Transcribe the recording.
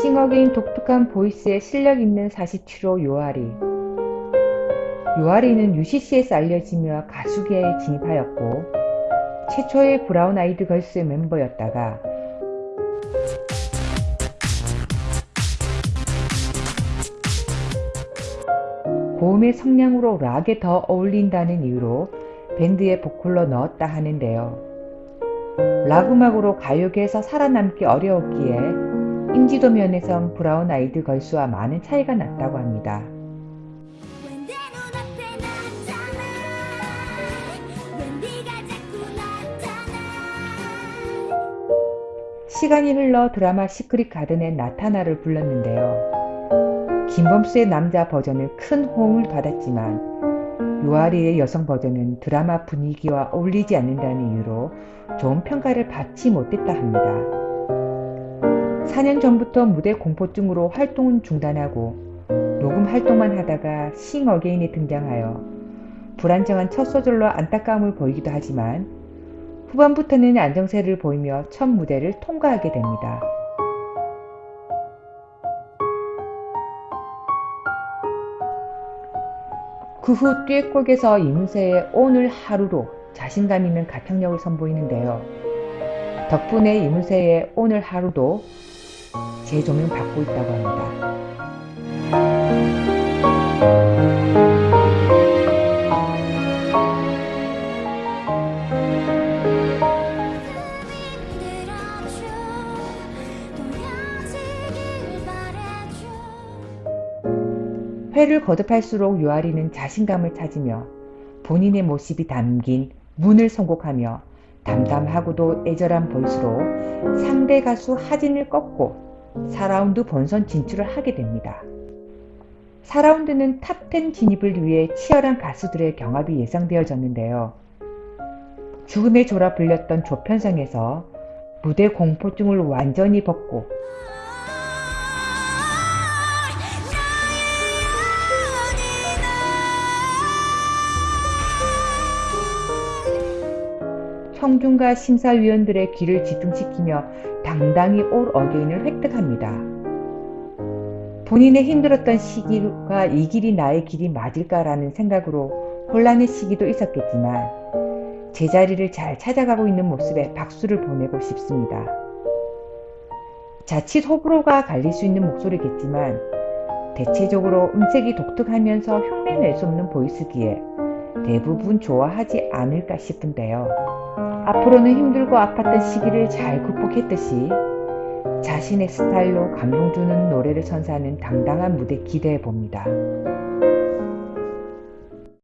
싱어게인 독특한 voice에 실력 있는 47호 요아리 요아리는 UCC에서 알려지며 가수계에 진입하였고 최초의 브라운 아이드 걸스 멤버였다가 고음의 성량으로 락에 더 어울린다는 이유로 밴드에 보컬로 넣었다 하는데요. 락 음악으로 가요계에서 살아남기 어려웠기에 인지도 면에선 브라운 아이드 걸스와 많은 차이가 났다고 합니다. 시간이 흘러 드라마 시크릿 가든의 나타나를 불렀는데요. 김범수의 남자 버전은 큰 호응을 받았지만 유아리의 여성 버전은 드라마 분위기와 어울리지 않는다는 이유로 좋은 평가를 받지 못했다 합니다. 4년 전부터 무대 공포증으로 활동은 중단하고 녹음 활동만 하다가 싱 어게인에 등장하여 불안정한 첫 소절로 안타까움을 보이기도 하지만 후반부터는 안정세를 보이며 첫 무대를 통과하게 됩니다. 그 후 듀엣곡에서 이문세의 오늘 하루로 자신감 있는 가창력을 선보이는데요. 덕분에 이문세의 오늘 하루도 재조명 받고 있다고 합니다. 회를 거듭할수록 유아리는 자신감을 찾으며 본인의 모습이 담긴 문을 선곡하며 담담하고도 애절한 보이스로 상대 가수 하진을 꺾고 4라운드 본선 진출을 하게 됩니다. 4라운드는 탑10 진입을 위해 치열한 가수들의 경합이 예상되어졌는데요. 죽음의 조라 불렸던 조편성에서 무대 공포증을 완전히 벗고 청중과 심사위원들의 귀를 집중시키며 당당히 올 어게인을 획득합니다. 본인의 힘들었던 시기가 이 길이 나의 길이 맞을까라는 생각으로 혼란의 시기도 있었겠지만 제자리를 잘 찾아가고 있는 모습에 박수를 보내고 싶습니다. 자칫 호불호가 갈릴 수 있는 목소리겠지만 대체적으로 음색이 독특하면서 흉내낼 수 없는 보이스기에 대부분 좋아하지 않을까 싶은데요. 앞으로는 힘들고 아팠던 시기를 잘 극복했듯이 자신의 스타일로 감동 주는 노래를 선사하는 당당한 무대 기대해 봅니다.